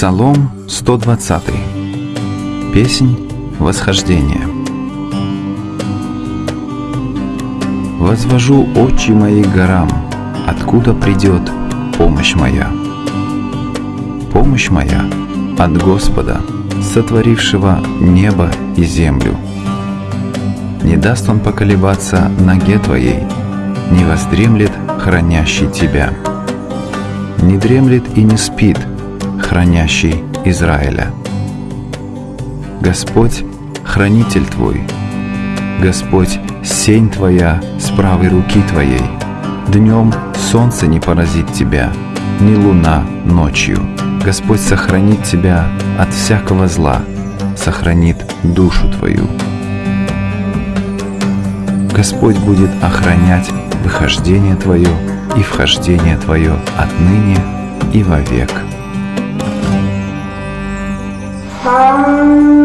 Псалом 120. Песнь восхождения. Возвожу очи мои горам, откуда придет помощь моя. Помощь моя от Господа, сотворившего небо и землю. Не даст Он поколебаться ноге твоей, не воздремлет хранящий тебя. Не дремлет и не спит хранящий Израиля. Господь – хранитель твой, Господь – сень твоя с правой руки твоей. Днем солнце не поразит тебя, ни луна ночью. Господь сохранит тебя от всякого зла, сохранит душу твою. Господь будет охранять выхождение твое и вхождение твое отныне и вовек. Hum.